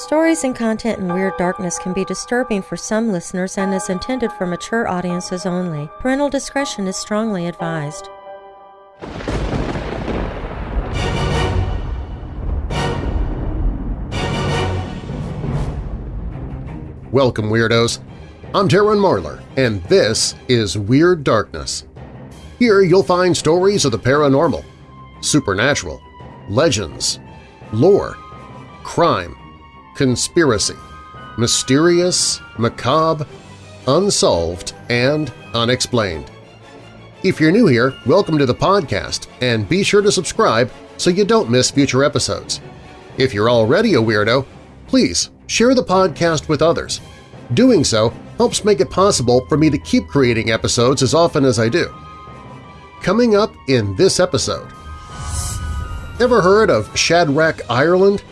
Stories and content in Weird Darkness can be disturbing for some listeners and is intended for mature audiences only. Parental discretion is strongly advised. Welcome, Weirdos! I'm Darren Marlar, and this is Weird Darkness. Here you'll find stories of the paranormal, supernatural, legends, lore, crime, conspiracy, mysterious, macabre, unsolved, and unexplained. If you're new here, welcome to the podcast, and be sure to subscribe so you don't miss future episodes. If you're already a weirdo, please share the podcast with others. Doing so helps make it possible for me to keep creating episodes as often as I do. Coming up in this episode… Ever heard of Shadrach, Ireland?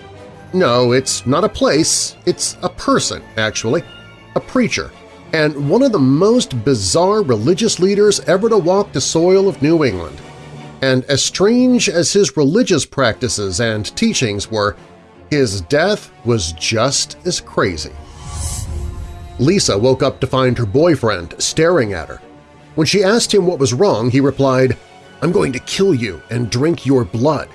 No, it's not a place, it's a person, actually, a preacher, and one of the most bizarre religious leaders ever to walk the soil of New England. And as strange as his religious practices and teachings were, his death was just as crazy. Lisa woke up to find her boyfriend staring at her. When she asked him what was wrong, he replied, I'm going to kill you and drink your blood.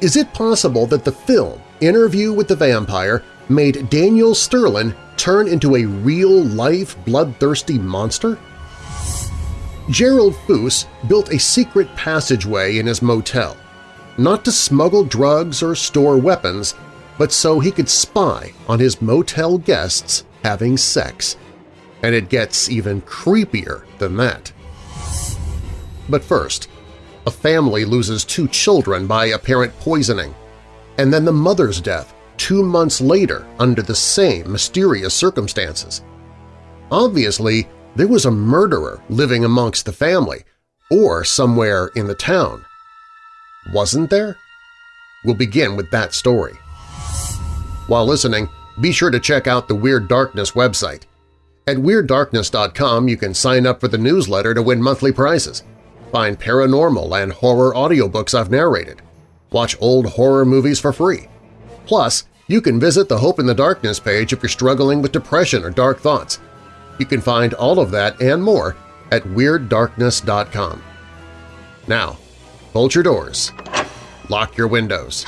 Is it possible that the film Interview with the Vampire made Daniel Sterling turn into a real-life bloodthirsty monster? Gerald Foos built a secret passageway in his motel, not to smuggle drugs or store weapons, but so he could spy on his motel guests having sex. And it gets even creepier than that. But first, a family loses two children by apparent poisoning, and then the mother's death two months later under the same mysterious circumstances. Obviously, there was a murderer living amongst the family, or somewhere in the town. Wasn't there? We'll begin with that story. While listening, be sure to check out the Weird Darkness website. At WeirdDarkness.com you can sign up for the newsletter to win monthly prizes, find paranormal and horror audiobooks I've narrated, watch old horror movies for free. Plus, you can visit the Hope in the Darkness page if you're struggling with depression or dark thoughts. You can find all of that and more at WeirdDarkness.com. Now, bolt your doors, lock your windows,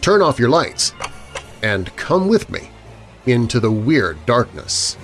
turn off your lights, and come with me into the weird darkness.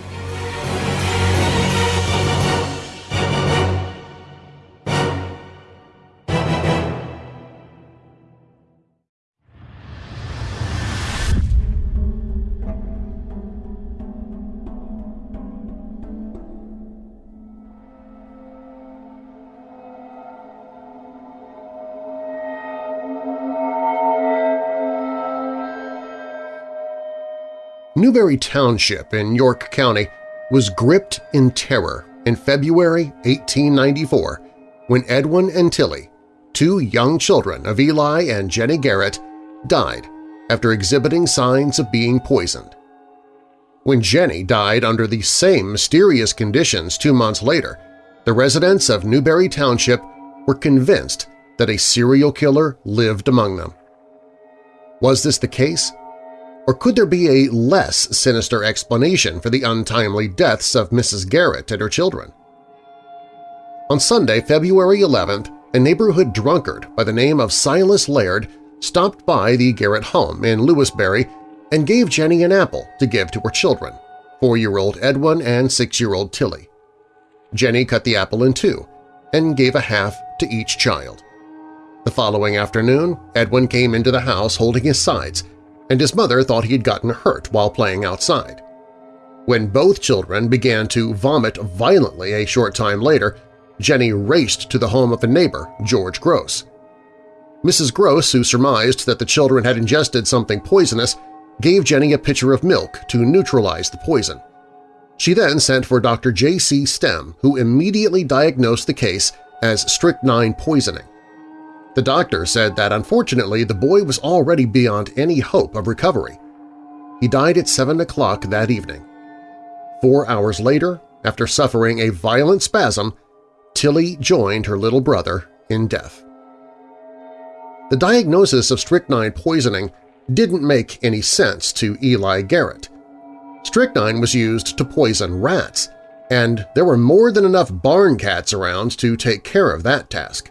Newberry Township in York County was gripped in terror in February 1894 when Edwin and Tilly, two young children of Eli and Jenny Garrett, died after exhibiting signs of being poisoned. When Jenny died under the same mysterious conditions two months later, the residents of Newberry Township were convinced that a serial killer lived among them. Was this the case? Or could there be a less sinister explanation for the untimely deaths of Mrs. Garrett and her children? On Sunday, February 11th, a neighborhood drunkard by the name of Silas Laird stopped by the Garrett home in Lewisberry and gave Jenny an apple to give to her children, four-year-old Edwin and six-year-old Tilly. Jenny cut the apple in two and gave a half to each child. The following afternoon, Edwin came into the house holding his sides and his mother thought he had gotten hurt while playing outside. When both children began to vomit violently a short time later, Jenny raced to the home of a neighbor, George Gross. Mrs. Gross, who surmised that the children had ingested something poisonous, gave Jenny a pitcher of milk to neutralize the poison. She then sent for Dr. J.C. Stem, who immediately diagnosed the case as strychnine poisoning. The doctor said that unfortunately the boy was already beyond any hope of recovery. He died at 7 o'clock that evening. Four hours later, after suffering a violent spasm, Tilly joined her little brother in death. The diagnosis of strychnine poisoning didn't make any sense to Eli Garrett. Strychnine was used to poison rats, and there were more than enough barn cats around to take care of that task.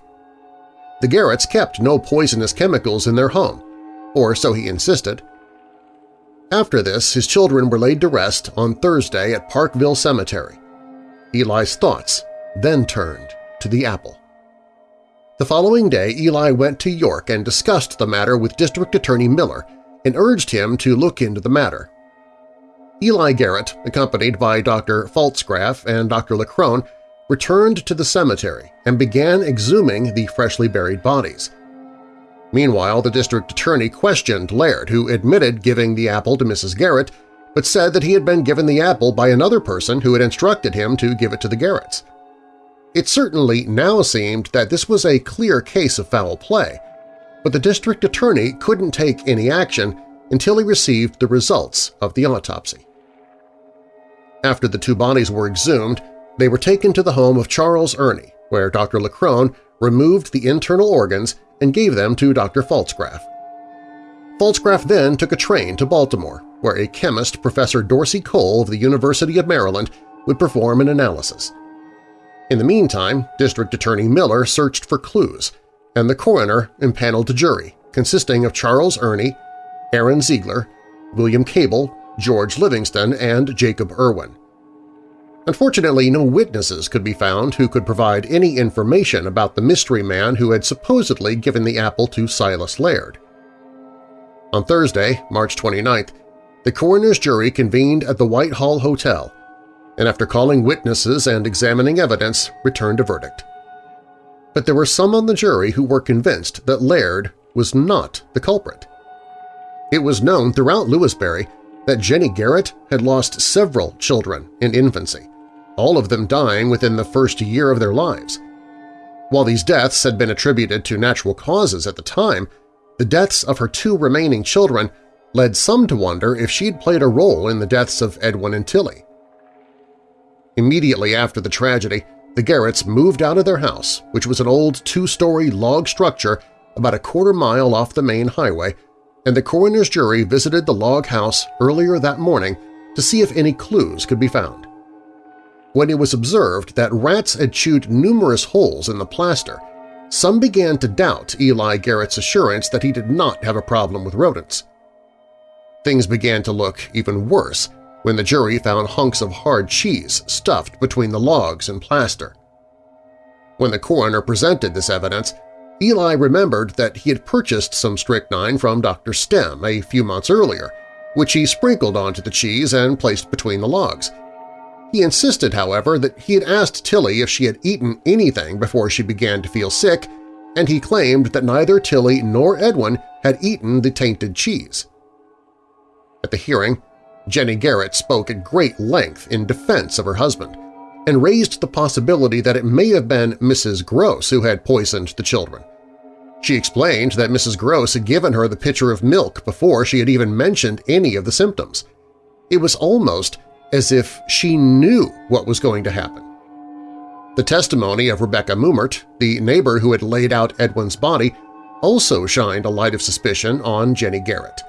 The Garretts kept no poisonous chemicals in their home, or so he insisted. After this, his children were laid to rest on Thursday at Parkville Cemetery. Eli's thoughts then turned to the apple. The following day, Eli went to York and discussed the matter with District Attorney Miller and urged him to look into the matter. Eli Garrett, accompanied by Dr. Pfaltzgraf and Dr. Leckrone, returned to the cemetery and began exhuming the freshly buried bodies. Meanwhile, the district attorney questioned Laird, who admitted giving the apple to Mrs. Garrett, but said that he had been given the apple by another person who had instructed him to give it to the Garretts. It certainly now seemed that this was a clear case of foul play, but the district attorney couldn't take any action until he received the results of the autopsy. After the two bodies were exhumed, they were taken to the home of Charles Ernie, where Dr. Leckrone removed the internal organs and gave them to Dr. Pfaltzgraf. Pfaltzgraf then took a train to Baltimore, where a chemist, Professor Dorsey Cole of the University of Maryland, would perform an analysis. In the meantime, District Attorney Miller searched for clues, and the coroner impaneled a jury consisting of Charles Ernie, Aaron Ziegler, William Cable, George Livingston, and Jacob Irwin. Unfortunately, no witnesses could be found who could provide any information about the mystery man who had supposedly given the apple to Silas Laird. On Thursday, March 29th, the coroner's jury convened at the Whitehall Hotel and after calling witnesses and examining evidence, returned a verdict. But there were some on the jury who were convinced that Laird was not the culprit. It was known throughout Lewisberry that Jenny Garrett had lost several children in infancy, all of them dying within the first year of their lives. While these deaths had been attributed to natural causes at the time, the deaths of her two remaining children led some to wonder if she'd played a role in the deaths of Edwin and Tilly. Immediately after the tragedy, the Garretts moved out of their house, which was an old two-story log structure about a quarter mile off the main highway, and the coroner's jury visited the log house earlier that morning to see if any clues could be found. When it was observed that rats had chewed numerous holes in the plaster, some began to doubt Eli Garrett's assurance that he did not have a problem with rodents. Things began to look even worse when the jury found hunks of hard cheese stuffed between the logs and plaster. When the coroner presented this evidence, Eli remembered that he had purchased some strychnine from Dr. Stem a few months earlier, which he sprinkled onto the cheese and placed between the logs. He insisted, however, that he had asked Tilly if she had eaten anything before she began to feel sick, and he claimed that neither Tilly nor Edwin had eaten the tainted cheese. At the hearing, Jenny Garrett spoke at great length in defense of her husband and raised the possibility that it may have been Mrs. Gross who had poisoned the children. She explained that Mrs. Gross had given her the pitcher of milk before she had even mentioned any of the symptoms. It was almost as if she knew what was going to happen. The testimony of Rebecca Mumert, the neighbor who had laid out Edwin's body, also shined a light of suspicion on Jenny Garrett.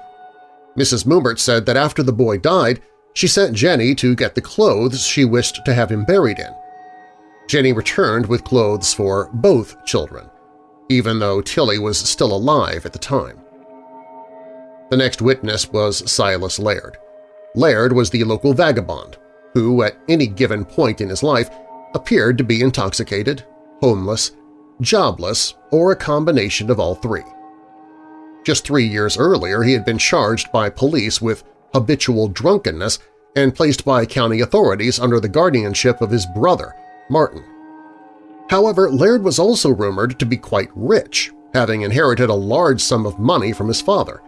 Mrs. Mumert said that after the boy died, she sent Jenny to get the clothes she wished to have him buried in. Jenny returned with clothes for both children, even though Tilly was still alive at the time. The next witness was Silas Laird. Laird was the local vagabond who, at any given point in his life, appeared to be intoxicated, homeless, jobless, or a combination of all three. Just three years earlier, he had been charged by police with habitual drunkenness and placed by county authorities under the guardianship of his brother, Martin. However, Laird was also rumored to be quite rich, having inherited a large sum of money from his father.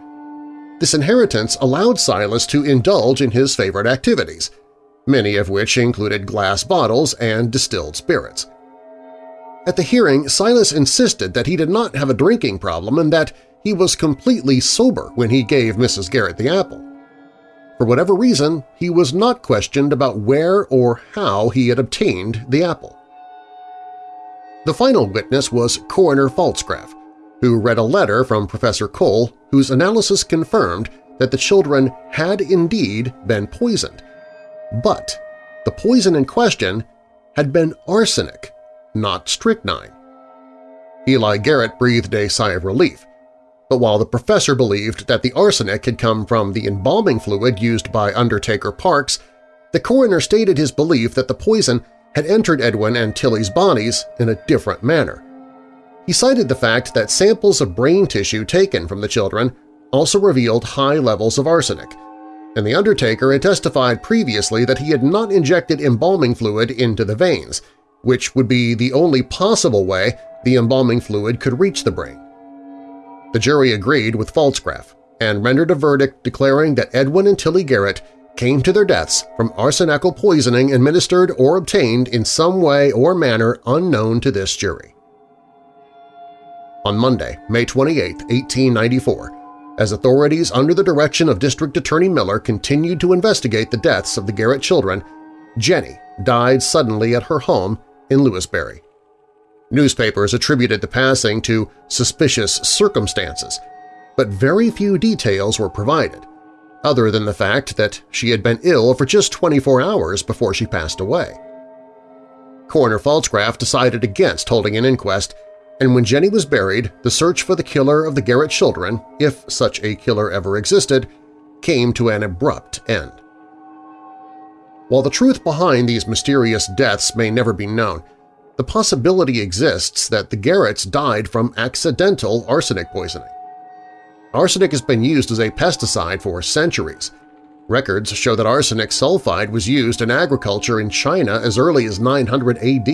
This inheritance allowed Silas to indulge in his favorite activities, many of which included glass bottles and distilled spirits. At the hearing, Silas insisted that he did not have a drinking problem and that he was completely sober when he gave Mrs. Garrett the apple. For whatever reason, he was not questioned about where or how he had obtained the apple. The final witness was Coroner Pfaltzgraf, who read a letter from Professor Cole, whose analysis confirmed that the children had indeed been poisoned. But the poison in question had been arsenic, not strychnine. Eli Garrett breathed a sigh of relief, but while the professor believed that the arsenic had come from the embalming fluid used by Undertaker Parks, the coroner stated his belief that the poison had entered Edwin and Tilly's bodies in a different manner. He cited the fact that samples of brain tissue taken from the children also revealed high levels of arsenic, and the Undertaker had testified previously that he had not injected embalming fluid into the veins, which would be the only possible way the embalming fluid could reach the brain. The jury agreed with Pfalzgraf and rendered a verdict declaring that Edwin and Tilly Garrett came to their deaths from arsenical poisoning administered or obtained in some way or manner unknown to this jury. On Monday, May 28, 1894, as authorities under the direction of District Attorney Miller continued to investigate the deaths of the Garrett children, Jenny died suddenly at her home in Lewisberry. Newspapers attributed the passing to suspicious circumstances, but very few details were provided, other than the fact that she had been ill for just 24 hours before she passed away. Coroner Pfalzgraf decided against holding an inquest, and when Jenny was buried, the search for the killer of the Garrett children, if such a killer ever existed, came to an abrupt end. While the truth behind these mysterious deaths may never be known, the possibility exists that the Garretts died from accidental arsenic poisoning. Arsenic has been used as a pesticide for centuries. Records show that arsenic sulfide was used in agriculture in China as early as 900 AD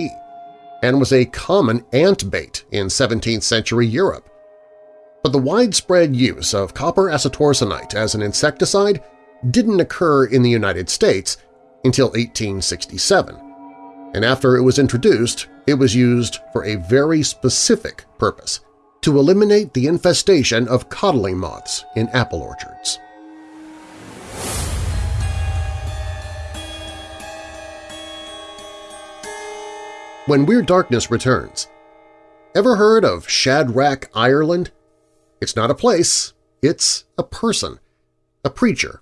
and was a common ant bait in 17th century Europe. But the widespread use of copper acetoarsenite as an insecticide didn't occur in the United States until 1867, and after it was introduced, it was used for a very specific purpose – to eliminate the infestation of codling moths in apple orchards. When Weird Darkness returns, ever heard of Shadrach, Ireland? It's not a place, it's a person, a preacher,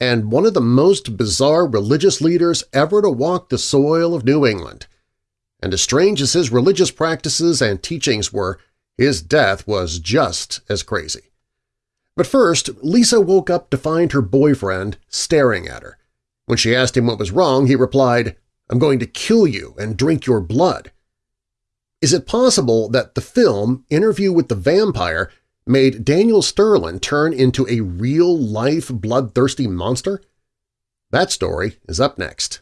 and one of the most bizarre religious leaders ever to walk the soil of New England. And as strange as his religious practices and teachings were, his death was just as crazy. But first, Lisa woke up to find her boyfriend staring at her. When she asked him what was wrong, he replied, I'm going to kill you and drink your blood. Is it possible that the film Interview with the Vampire made Daniel Sterling turn into a real-life bloodthirsty monster? That story is up next.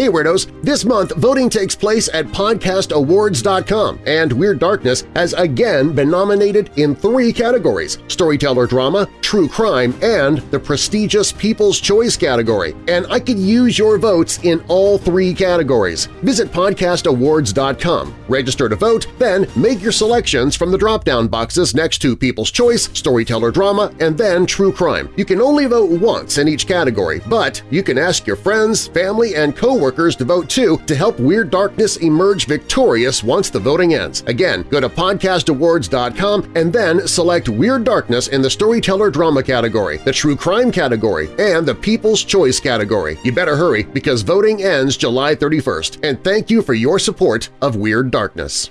Hey Weirdos! This month, voting takes place at podcastawards.com, and Weird Darkness has again been nominated in three categories – Storyteller Drama, True Crime, and the prestigious People's Choice category. And I could use your votes in all three categories. Visit podcastawards.com, register to vote, then make your selections from the drop-down boxes next to People's Choice, Storyteller Drama, and then True Crime. You can only vote once in each category, but you can ask your friends, family, and coworkers workers to vote too to help Weird Darkness emerge victorious once the voting ends. Again, go to podcastawards.com and then select Weird Darkness in the Storyteller Drama category, the True Crime category, and the People's Choice category. You better hurry because voting ends July 31st, and thank you for your support of Weird Darkness.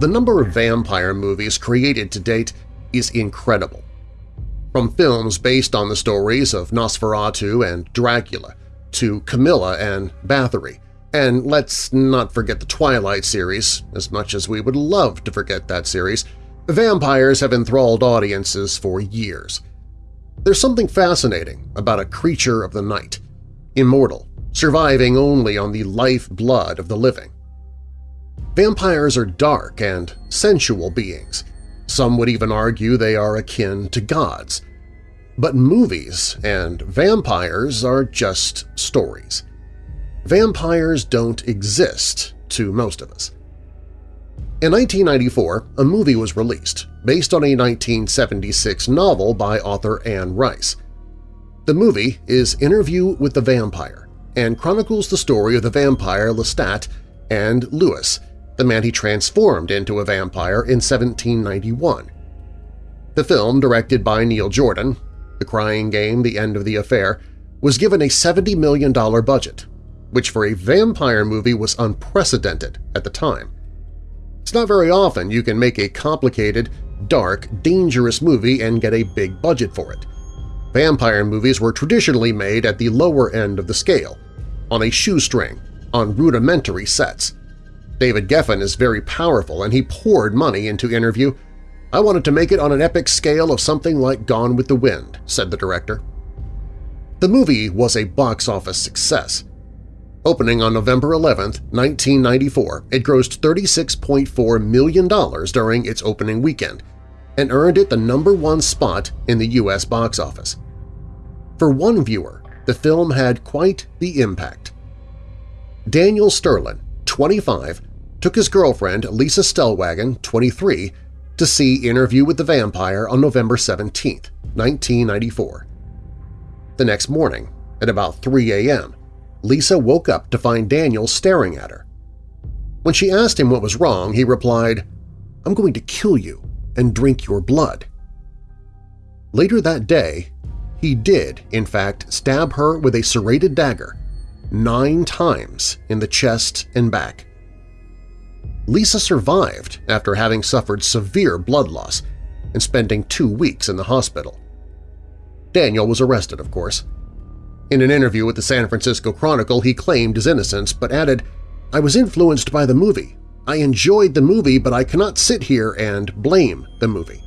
The number of vampire movies created to date is incredible. From films based on the stories of Nosferatu and Dracula, to Carmilla and Bathory, and let's not forget the Twilight series, as much as we would love to forget that series, vampires have enthralled audiences for years. There's something fascinating about a creature of the night, immortal, surviving only on the life-blood of the living. Vampires are dark and sensual beings, Some would even argue they are akin to gods. But movies and vampires are just stories. Vampires don't exist to most of us. In 1994, a movie was released based on a 1976 novel by author Anne Rice. The movie is Interview with the Vampire and chronicles the story of the vampire Lestat and Louis, the man he transformed into a vampire in 1791. The film, directed by Neil Jordan, The Crying Game, The End of the Affair, was given a $70 million budget, which for a vampire movie was unprecedented at the time. It's not very often you can make a complicated, dark, dangerous movie and get a big budget for it. Vampire movies were traditionally made at the lower end of the scale, on a shoestring, on rudimentary sets. David Geffen is very powerful and he poured money into Interview. I wanted to make it on an epic scale of something like Gone with the Wind, said the director. The movie was a box office success. Opening on November 11, 1994, it grossed $36.4 million during its opening weekend and earned it the number one spot in the U.S. box office. For one viewer, the film had quite the impact. Daniel Sterling, 25, took his girlfriend Lisa Stellwagen, 23, to see Interview with the Vampire on November 17, 1994. The next morning, at about 3 a.m., Lisa woke up to find Daniel staring at her. When she asked him what was wrong, he replied, I'm going to kill you and drink your blood. Later that day, he did, in fact, stab her with a serrated dagger nine times in the chest and back. Lisa survived after having suffered severe blood loss and spending two weeks in the hospital. Daniel was arrested, of course. In an interview with the San Francisco Chronicle, he claimed his innocence but added, I was influenced by the movie. I enjoyed the movie, but I cannot sit here and blame the movie.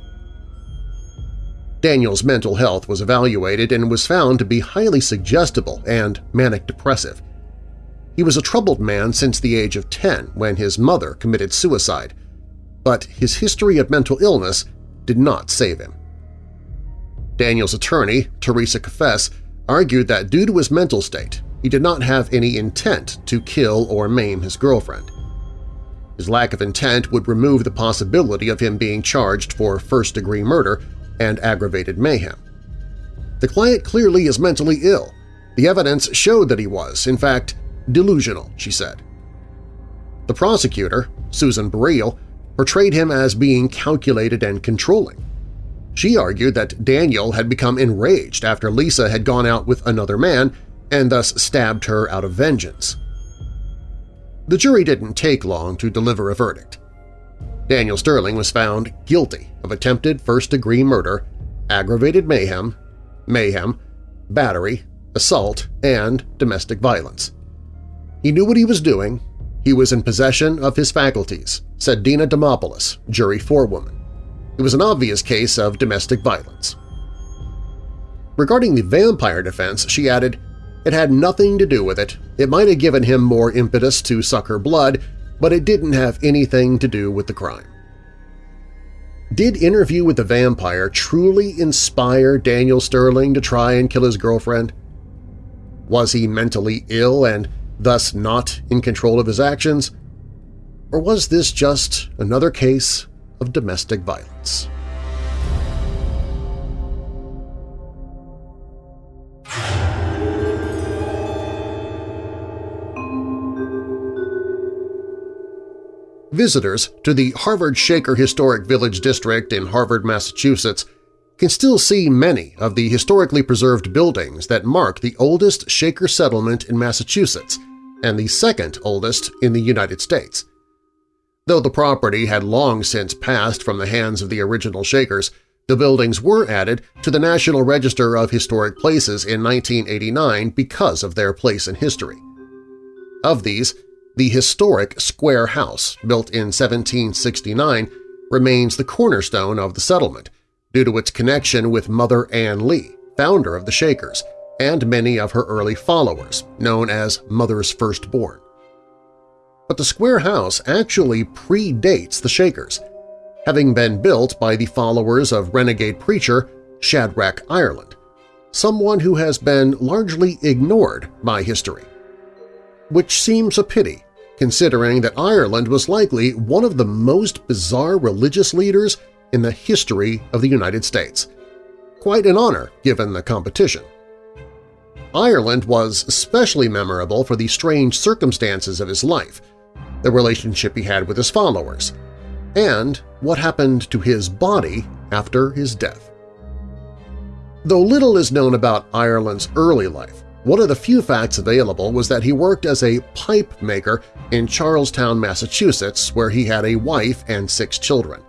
Daniel's mental health was evaluated and was found to be highly suggestible and manic-depressive. He was a troubled man since the age of 10 when his mother committed suicide, but his history of mental illness did not save him. Daniel's attorney, Teresa Cafes, argued that due to his mental state, he did not have any intent to kill or maim his girlfriend. His lack of intent would remove the possibility of him being charged for first-degree murder and aggravated mayhem. The client clearly is mentally ill. The evidence showed that he was, in fact, delusional, she said. The prosecutor, Susan Burrell, portrayed him as being calculated and controlling. She argued that Daniel had become enraged after Lisa had gone out with another man and thus stabbed her out of vengeance. The jury didn't take long to deliver a verdict. Daniel Sterling was found guilty of attempted first-degree murder, aggravated mayhem, mayhem, battery, assault, and domestic violence. He knew what he was doing. He was in possession of his faculties, said Dina Demopoulos, jury forewoman. It was an obvious case of domestic violence. Regarding the vampire defense, she added, it had nothing to do with it. It might have given him more impetus to suck her blood, but it didn't have anything to do with the crime. Did Interview with the Vampire truly inspire Daniel Sterling to try and kill his girlfriend? Was he mentally ill and thus not in control of his actions? Or was this just another case of domestic violence. Visitors to the Harvard Shaker Historic Village District in Harvard, Massachusetts can still see many of the historically preserved buildings that mark the oldest Shaker settlement in Massachusetts and the second oldest in the United States. Though the property had long since passed from the hands of the original Shakers, the buildings were added to the National Register of Historic Places in 1989 because of their place in history. Of these, the historic Square House, built in 1769, remains the cornerstone of the settlement due to its connection with Mother Ann Lee, founder of the Shakers, and many of her early followers, known as Mother's Firstborn but the square house actually predates the Shakers. having been built by the followers of renegade preacher Shadrach Ireland, someone who has been largely ignored by history. Which seems a pity, considering that Ireland was likely one of the most bizarre religious leaders in the history of the United States. Quite an honor given the competition. Ireland was especially memorable for the strange circumstances of his life, the relationship he had with his followers, and what happened to his body after his death. Though little is known about Ireland's early life, one of the few facts available was that he worked as a pipe maker in Charlestown, Massachusetts, where he had a wife and six children.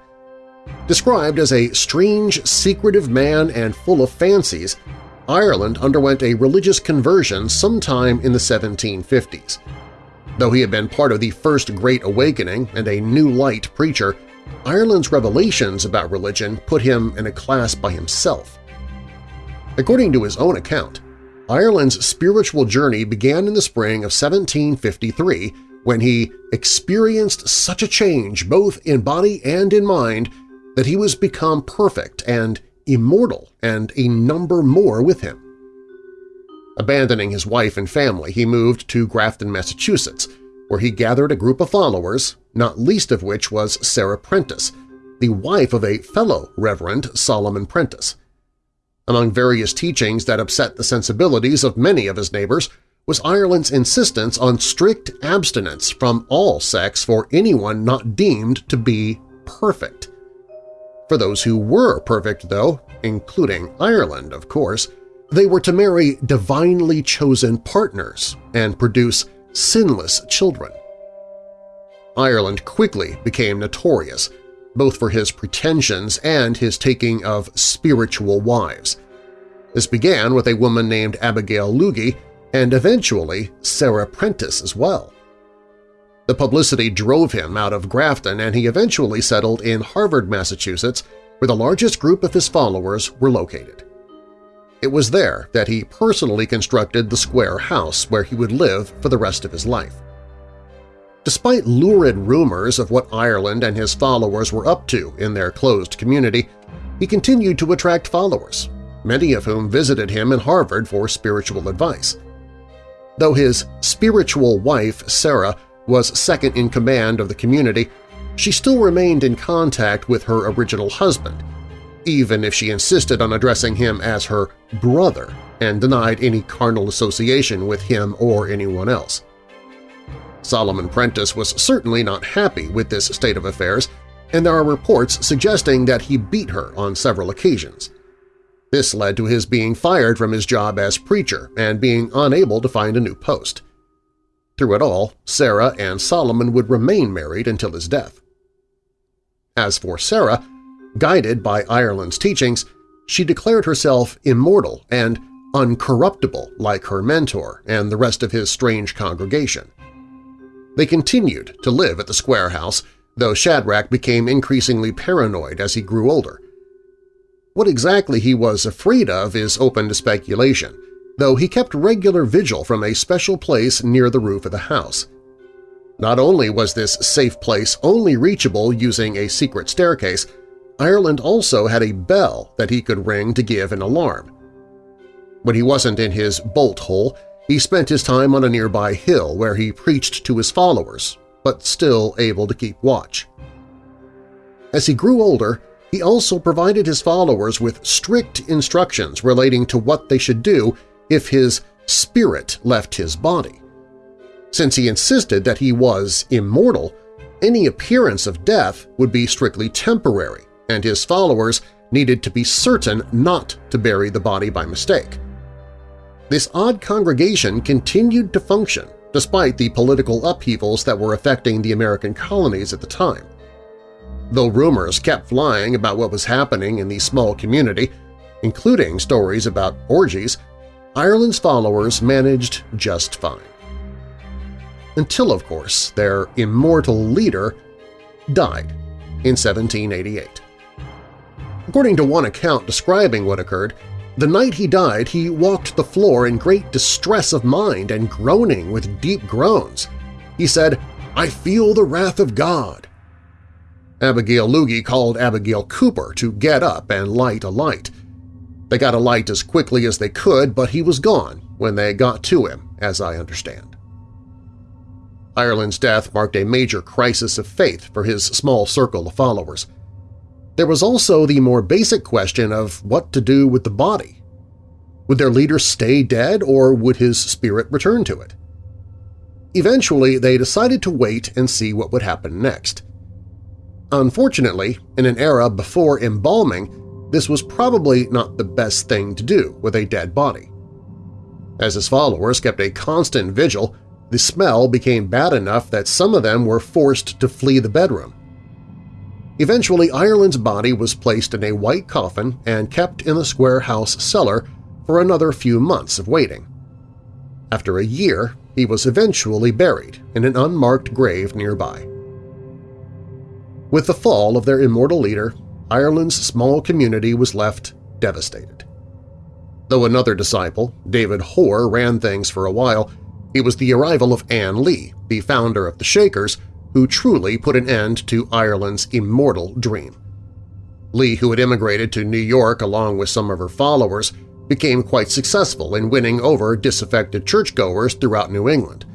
Described as a strange, secretive man and full of fancies, Ireland underwent a religious conversion sometime in the 1750s. Though he had been part of the First Great Awakening and a New Light preacher, Ireland's revelations about religion put him in a class by himself. According to his own account, Ireland's spiritual journey began in the spring of 1753 when he experienced such a change both in body and in mind that he was become perfect and immortal and a number more with him. Abandoning his wife and family, he moved to Grafton, Massachusetts, where he gathered a group of followers, not least of which was Sarah Prentice, the wife of a fellow Reverend Solomon Prentice. Among various teachings that upset the sensibilities of many of his neighbors was Ireland's insistence on strict abstinence from all sex for anyone not deemed to be perfect. For those who were perfect, though, including Ireland, of course, they were to marry divinely chosen partners and produce sinless children. Ireland quickly became notorious, both for his pretensions and his taking of spiritual wives. This began with a woman named Abigail Lugie and eventually Sarah Prentice as well. The publicity drove him out of Grafton and he eventually settled in Harvard, Massachusetts, where the largest group of his followers were located. It was there that he personally constructed the square house where he would live for the rest of his life. Despite lurid rumors of what Ireland and his followers were up to in their closed community, he continued to attract followers, many of whom visited him in Harvard for spiritual advice. Though his spiritual wife, Sarah, was second in command of the community, she still remained in contact with her original husband, even if she insisted on addressing him as her brother and denied any carnal association with him or anyone else. Solomon Prentice was certainly not happy with this state of affairs, and there are reports suggesting that he beat her on several occasions. This led to his being fired from his job as preacher and being unable to find a new post. Through it all, Sarah and Solomon would remain married until his death. As for Sarah, Guided by Ireland's teachings, she declared herself immortal and uncorruptible like her mentor and the rest of his strange congregation. They continued to live at the Square House, though Shadrach became increasingly paranoid as he grew older. What exactly he was afraid of is open to speculation, though he kept regular vigil from a special place near the roof of the house. Not only was this safe place only reachable using a secret staircase, Ireland also had a bell that he could ring to give an alarm. When he wasn't in his bolt hole, he spent his time on a nearby hill where he preached to his followers, but still able to keep watch. As he grew older, he also provided his followers with strict instructions relating to what they should do if his spirit left his body. Since he insisted that he was immortal, any appearance of death would be strictly temporary and his followers needed to be certain not to bury the body by mistake. This odd congregation continued to function despite the political upheavals that were affecting the American colonies at the time. Though rumors kept flying about what was happening in the small community, including stories about orgies, Ireland's followers managed just fine. Until, of course, their immortal leader died in 1788. According to one account describing what occurred, the night he died he walked the floor in great distress of mind and groaning with deep groans. He said, I feel the wrath of God. Abigail Loogie called Abigail Cooper to get up and light a light. They got a light as quickly as they could, but he was gone when they got to him, as I understand. Ireland's death marked a major crisis of faith for his small circle of followers. There was also the more basic question of what to do with the body. Would their leader stay dead or would his spirit return to it? Eventually, they decided to wait and see what would happen next. Unfortunately, in an era before embalming, this was probably not the best thing to do with a dead body. As his followers kept a constant vigil, the smell became bad enough that some of them were forced to flee the bedroom. Eventually, Ireland's body was placed in a white coffin and kept in the Square House cellar for another few months of waiting. After a year, he was eventually buried in an unmarked grave nearby. With the fall of their immortal leader, Ireland's small community was left devastated. Though another disciple, David Hoare, ran things for a while, it was the arrival of Anne Lee, the founder of the Shakers, who truly put an end to Ireland's immortal dream. Lee, who had immigrated to New York along with some of her followers, became quite successful in winning over disaffected churchgoers throughout New England.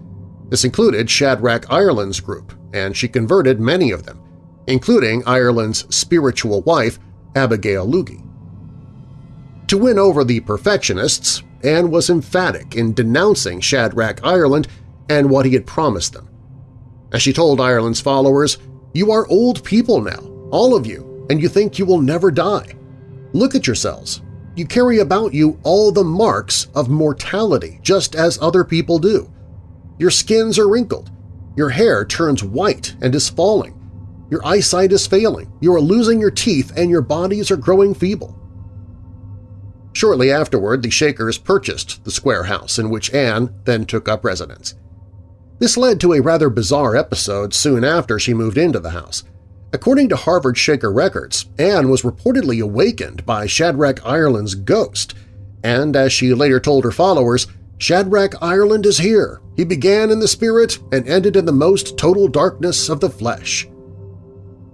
This included Shadrach Ireland's group, and she converted many of them, including Ireland's spiritual wife, Abigail Loogie. To win over the perfectionists, Anne was emphatic in denouncing Shadrach Ireland and what he had promised them. As she told Ireland's followers, you are old people now, all of you, and you think you will never die. Look at yourselves. You carry about you all the marks of mortality, just as other people do. Your skins are wrinkled. Your hair turns white and is falling. Your eyesight is failing. You are losing your teeth and your bodies are growing feeble. Shortly afterward, the Shakers purchased the square house in which Anne then took up residence. This led to a rather bizarre episode soon after she moved into the house. According to Harvard Shaker records, Anne was reportedly awakened by Shadrach Ireland's ghost, and as she later told her followers, Shadrach Ireland is here. He began in the spirit and ended in the most total darkness of the flesh.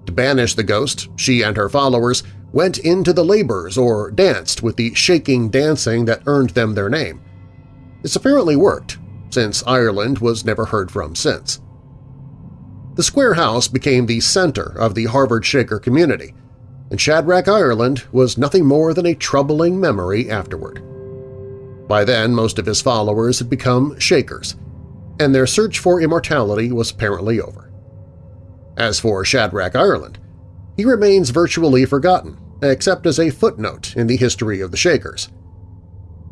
To banish the ghost, she and her followers went into the labors or danced with the shaking dancing that earned them their name. This apparently worked, since Ireland was never heard from since. The Square House became the center of the Harvard Shaker community, and Shadrach Ireland was nothing more than a troubling memory afterward. By then, most of his followers had become Shakers, and their search for immortality was apparently over. As for Shadrach Ireland, he remains virtually forgotten, except as a footnote in the history of the Shakers.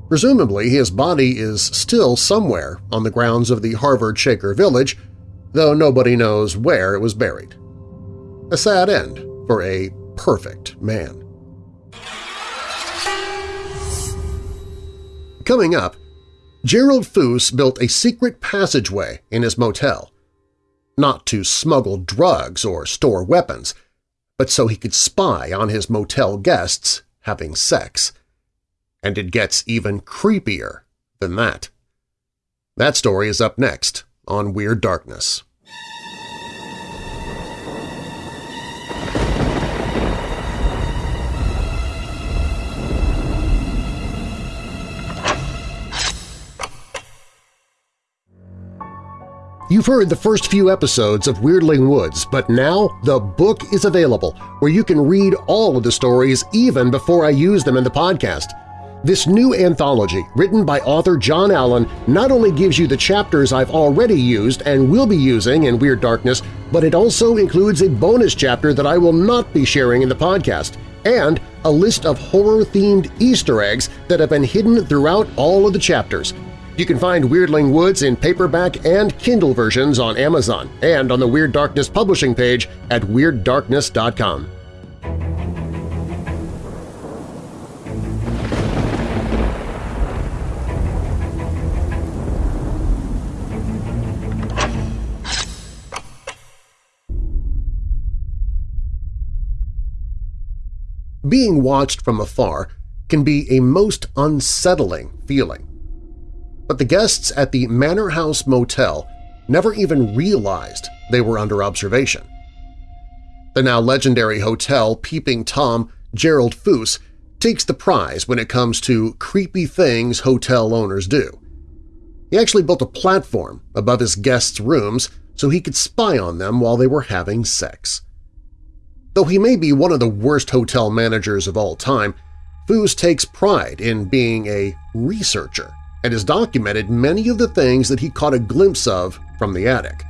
Presumably, his body is still somewhere on the grounds of the Harvard Shaker Village, though nobody knows where it was buried. A sad end for a perfect man. Coming up, Gerald Foos built a secret passageway in his motel, not to smuggle drugs or store weapons, but so he could spy on his motel guests having sex. And it gets even creepier than that. That story is up next on Weird Darkness. You've heard the first few episodes of Weirdling Woods, but now the book is available where you can read all of the stories even before I use them in the podcast. This new anthology, written by author John Allen, not only gives you the chapters I've already used and will be using in Weird Darkness, but it also includes a bonus chapter that I will not be sharing in the podcast, and a list of horror-themed Easter eggs that have been hidden throughout all of the chapters. You can find Weirdling Woods in paperback and Kindle versions on Amazon and on the Weird Darkness publishing page at WeirdDarkness.com. Being watched from afar can be a most unsettling feeling but the guests at the Manor House Motel never even realized they were under observation. The now legendary hotel Peeping Tom Gerald Foos takes the prize when it comes to creepy things hotel owners do. He actually built a platform above his guests' rooms so he could spy on them while they were having sex. Though he may be one of the worst hotel managers of all time, Foos takes pride in being a researcher and has documented many of the things that he caught a glimpse of from the attic.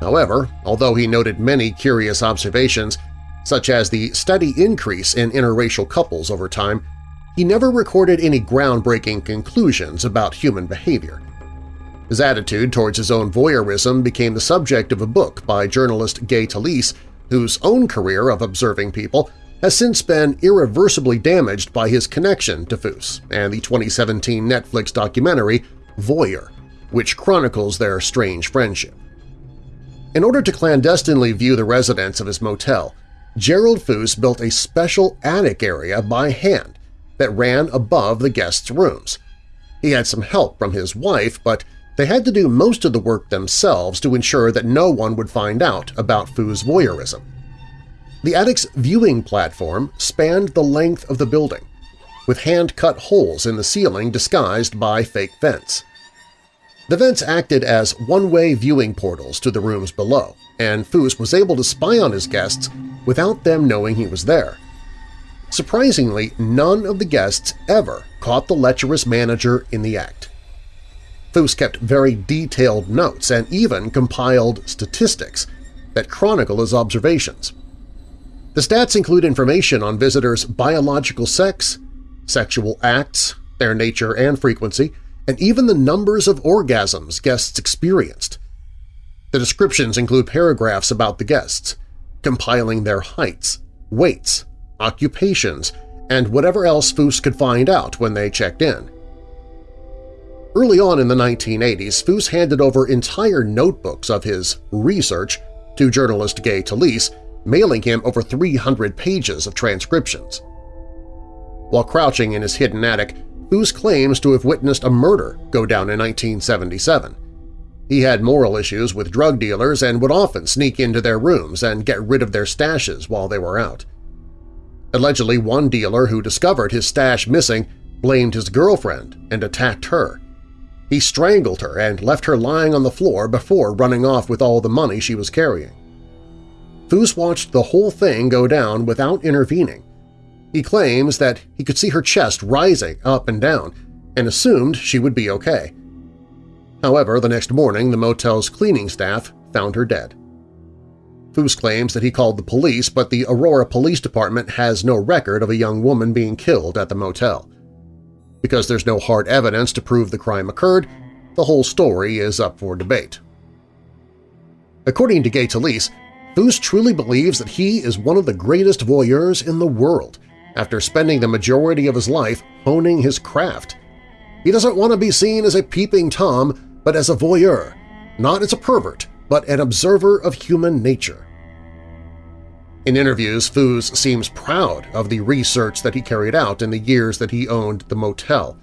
However, although he noted many curious observations, such as the steady increase in interracial couples over time, he never recorded any groundbreaking conclusions about human behavior. His attitude towards his own voyeurism became the subject of a book by journalist Gay Talese, whose own career of observing people has since been irreversibly damaged by his connection to Foos and the 2017 Netflix documentary Voyeur, which chronicles their strange friendship. In order to clandestinely view the residents of his motel, Gerald Foos built a special attic area by hand that ran above the guests' rooms. He had some help from his wife, but they had to do most of the work themselves to ensure that no one would find out about Foos' voyeurism. The attic's viewing platform spanned the length of the building, with hand-cut holes in the ceiling disguised by fake vents. The vents acted as one-way viewing portals to the rooms below, and Foos was able to spy on his guests without them knowing he was there. Surprisingly, none of the guests ever caught the lecherous manager in the act. Foos kept very detailed notes and even compiled statistics that chronicle his observations. The stats include information on visitors' biological sex, sexual acts, their nature and frequency, and even the numbers of orgasms guests experienced. The descriptions include paragraphs about the guests, compiling their heights, weights, occupations, and whatever else Foos could find out when they checked in. Early on in the 1980s, Foos handed over entire notebooks of his research to journalist Gay Talese mailing him over 300 pages of transcriptions. While crouching in his hidden attic, Foos claims to have witnessed a murder go down in 1977. He had moral issues with drug dealers and would often sneak into their rooms and get rid of their stashes while they were out. Allegedly, one dealer who discovered his stash missing blamed his girlfriend and attacked her. He strangled her and left her lying on the floor before running off with all the money she was carrying. Foos watched the whole thing go down without intervening. He claims that he could see her chest rising up and down and assumed she would be okay. However, the next morning the motel's cleaning staff found her dead. Foos claims that he called the police, but the Aurora Police Department has no record of a young woman being killed at the motel. Because there's no hard evidence to prove the crime occurred, the whole story is up for debate. According to Gay Talese, Foos truly believes that he is one of the greatest voyeurs in the world after spending the majority of his life honing his craft. He doesn't want to be seen as a peeping Tom, but as a voyeur, not as a pervert, but an observer of human nature. In interviews, Foos seems proud of the research that he carried out in the years that he owned the motel.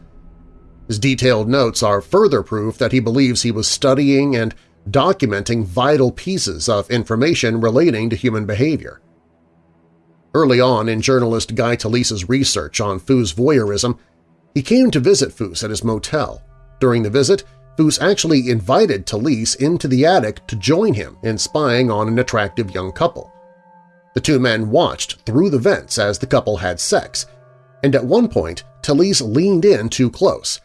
His detailed notes are further proof that he believes he was studying and documenting vital pieces of information relating to human behavior. Early on in journalist Guy Talese's research on Foos' voyeurism, he came to visit Foos at his motel. During the visit, Foos actually invited Talese into the attic to join him in spying on an attractive young couple. The two men watched through the vents as the couple had sex, and at one point Talese leaned in too close,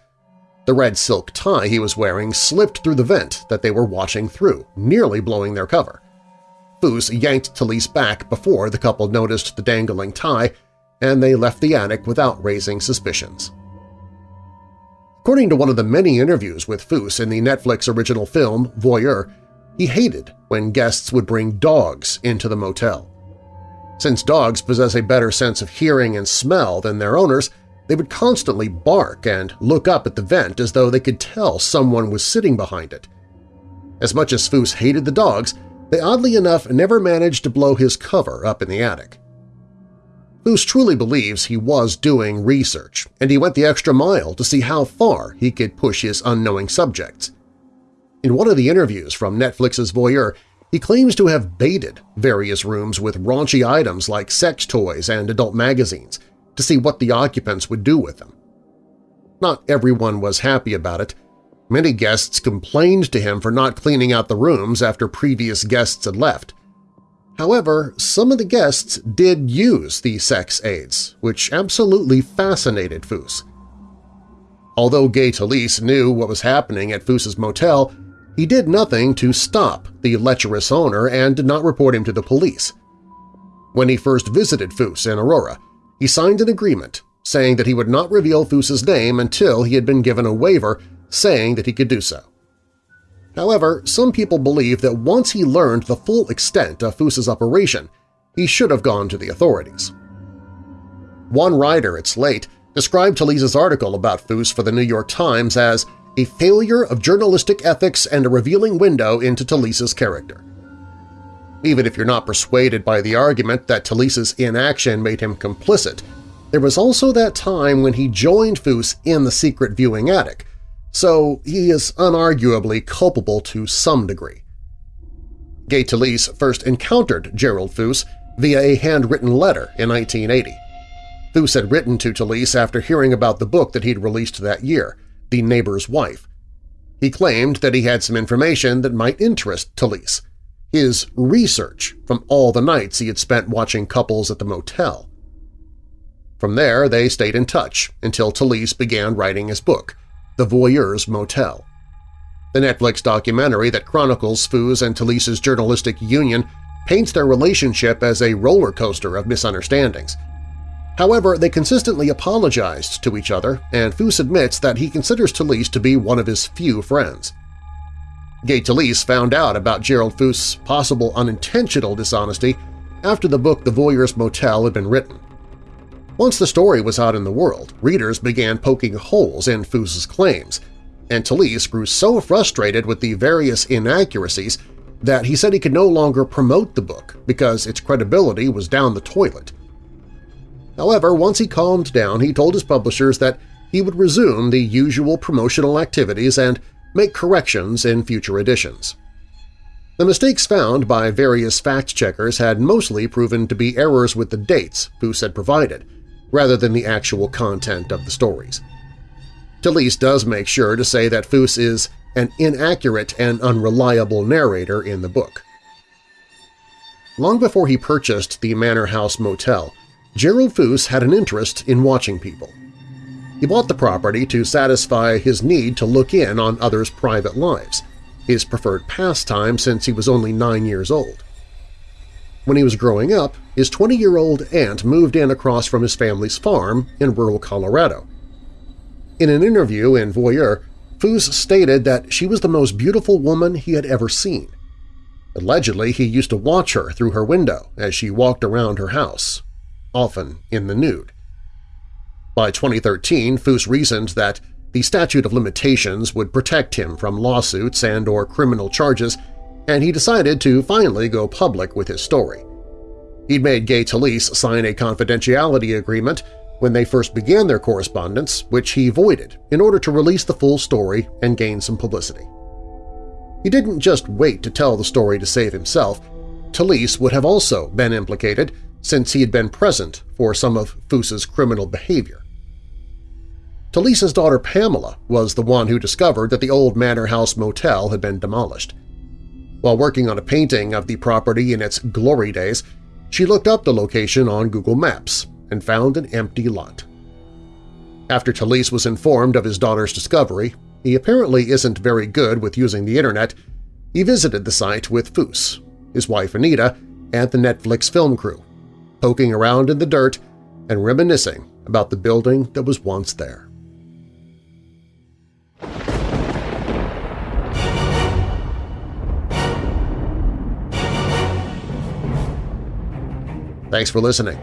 the red silk tie he was wearing slipped through the vent that they were watching through, nearly blowing their cover. Foos yanked Talese back before the couple noticed the dangling tie, and they left the attic without raising suspicions. According to one of the many interviews with Foos in the Netflix original film Voyeur, he hated when guests would bring dogs into the motel. Since dogs possess a better sense of hearing and smell than their owners, they would constantly bark and look up at the vent as though they could tell someone was sitting behind it. As much as Foos hated the dogs, they oddly enough never managed to blow his cover up in the attic. Foos truly believes he was doing research, and he went the extra mile to see how far he could push his unknowing subjects. In one of the interviews from Netflix's Voyeur, He claims to have baited various rooms with raunchy items like sex toys and adult magazines to see what the occupants would do with them. Not everyone was happy about it. Many guests complained to him for not cleaning out the rooms after previous guests had left. However, some of the guests did use the sex aids, which absolutely fascinated Foos. Although Gay Talese knew what was happening at Foos's motel, he did nothing to stop the lecherous owner and did not report him to the police. When he first visited Foos in Aurora, he signed an agreement saying that he would not reveal Foos's name until he had been given a waiver saying that he could do so. However, some people believe that once he learned the full extent of Foos's operation, he should have gone to the authorities. One writer at Slate described Talese's article about Foos for the New York Times as a failure of journalistic ethics and a revealing window into Talese's character. Even if you're not persuaded by the argument that Talese's inaction made him complicit, there was also that time when he joined Foos in the secret viewing attic, so he is unarguably culpable to some degree. Gay Talese first encountered Gerald Foos via a handwritten letter in 1980. Foos had written to Talese after hearing about the book that he'd released that year, The Neighbor's Wife. He claimed that he had some information that might interest Talese, his research from all the nights he had spent watching couples at the motel. From there, they stayed in touch until Talese began writing his book, The Voyeur's Motel. The Netflix documentary that chronicles Foos and Talese's journalistic union paints their relationship as a roller coaster of misunderstandings – However, they consistently apologized to each other, and Foos admits that he considers Talese to be one of his few friends. Gay Talese found out about Gerald Foos's possible unintentional dishonesty after the book The Voyeur's Motel had been written. Once the story was out in the world, readers began poking holes in Foos's claims, and Talese grew so frustrated with the various inaccuracies that he said he could no longer promote the book because its credibility was down the toilet. However, once he calmed down, he told his publishers that he would resume the usual promotional activities and make corrections in future editions. The mistakes found by various fact-checkers had mostly proven to be errors with the dates Foos had provided, rather than the actual content of the stories. Talese does make sure to say that Foos is an inaccurate and unreliable narrator in the book. Long before he purchased the Manor House Motel, Gerald Foos had an interest in watching people. He bought the property to satisfy his need to look in on others' private lives, his preferred pastime since he was only nine years old. When he was growing up, his 20-year-old aunt moved in across from his family's farm in rural Colorado. In an interview in Voyeur, Foos stated that she was the most beautiful woman he had ever seen. Allegedly, he used to watch her through her window as she walked around her house, often in the nude. By 2013, Foos reasoned that the statute of limitations would protect him from lawsuits and or criminal charges, and he decided to finally go public with his story. He'd made Gay Talese sign a confidentiality agreement when they first began their correspondence, which he voided in order to release the full story and gain some publicity. He didn't just wait to tell the story to save himself. Talese would have also been implicated since he had been present for some of Foos's criminal behavior. Talese's daughter Pamela was the one who discovered that the old Manor House Motel had been demolished. While working on a painting of the property in its glory days, she looked up the location on Google Maps and found an empty lot. After Talese was informed of his daughter's discovery, he apparently isn't very good with using the internet, he visited the site with Foos, his wife Anita, and the Netflix film crew poking around in the dirt and reminiscing about the building that was once there. Thanks for listening.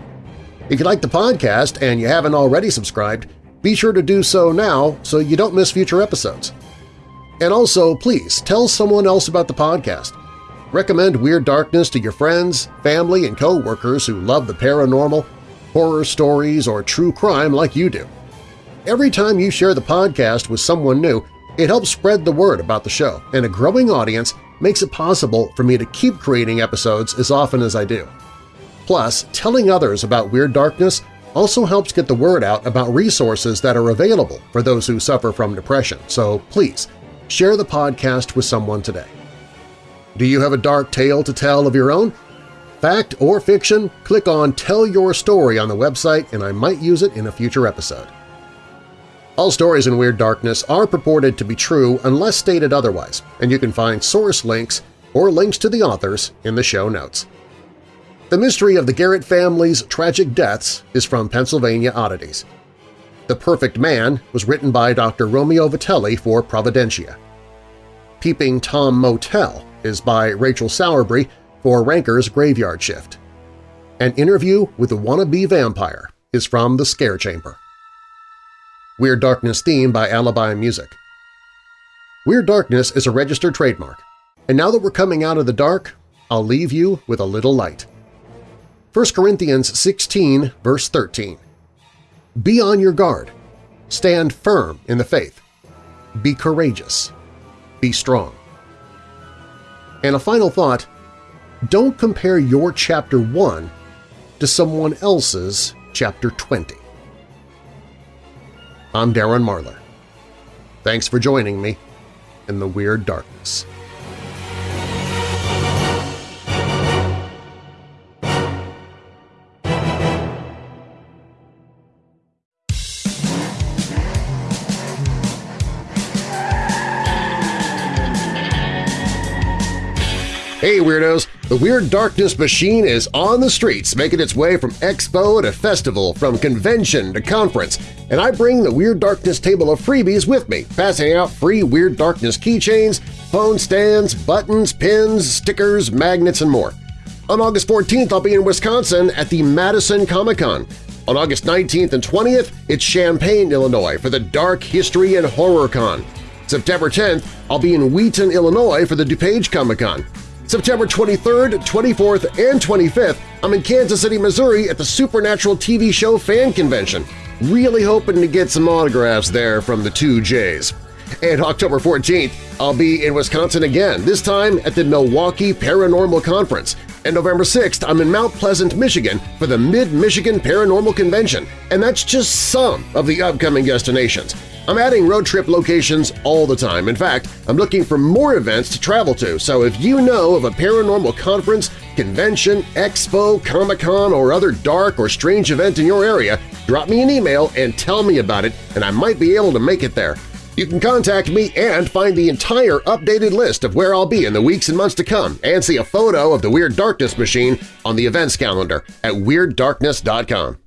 If you like the podcast and you haven't already subscribed, be sure to do so now so you don't miss future episodes. And also, please tell someone else about the podcast. Recommend Weird Darkness to your friends, family, and co-workers who love the paranormal, horror stories, or true crime like you do. Every time you share the podcast with someone new, it helps spread the word about the show, and a growing audience makes it possible for me to keep creating episodes as often as I do. Plus, telling others about Weird Darkness also helps get the word out about resources that are available for those who suffer from depression, so please share the podcast with someone today. Do you have a dark tale to tell of your own? Fact or fiction, click on Tell Your Story on the website and I might use it in a future episode. All stories in Weird Darkness are purported to be true unless stated otherwise, and you can find source links or links to the authors in the show notes. The mystery of the Garrett family's tragic deaths is from Pennsylvania Oddities. The Perfect Man was written by Dr. Romeo Vitelli for Providentia. Peeping Tom Motel is by Rachel Sowerby for Ranker's Graveyard Shift. An interview with a wannabe vampire is from The Scare Chamber. Weird Darkness theme by Alibi Music. Weird Darkness is a registered trademark, and now that we're coming out of the dark, I'll leave you with a little light. 1 Corinthians 16, verse 13. Be on your guard. Stand firm in the faith. Be courageous. Be strong. And a final thought, don't compare your Chapter 1 to someone else's Chapter 20. I'm Darren Marlar. Thanks for joining me in the Weird Darkness. Hey Weirdos! The Weird Darkness machine is on the streets, making its way from expo to festival, from convention to conference, and I bring the Weird Darkness table of freebies with me, passing out free Weird Darkness keychains, phone stands, buttons, pins, stickers, magnets, and more. On August 14th, I'll be in Wisconsin at the Madison Comic-Con. On August 19th and 20th, it's Champaign, Illinois for the Dark History and Horror Con. September 10th, I'll be in Wheaton, Illinois for the DuPage Comic-Con. September 23rd, 24th, and 25th, I'm in Kansas City, Missouri at the Supernatural TV show Fan Convention. Really hoping to get some autographs there from the two J's. And October 14th, I'll be in Wisconsin again, this time at the Milwaukee Paranormal Conference. And November 6th, I'm in Mount Pleasant, Michigan for the Mid-Michigan Paranormal Convention, and that's just some of the upcoming destinations. I'm adding road trip locations all the time. In fact, I'm looking for more events to travel to, so if you know of a paranormal conference, convention, expo, Comic-Con, or other dark or strange event in your area, drop me an email and tell me about it, and I might be able to make it there. You can contact me and find the entire updated list of where I'll be in the weeks and months to come and see a photo of the Weird Darkness machine on the events calendar at WeirdDarkness.com.